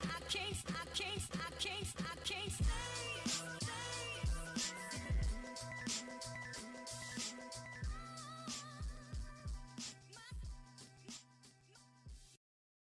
I can't, I can't, I can't, I can't stay. stay.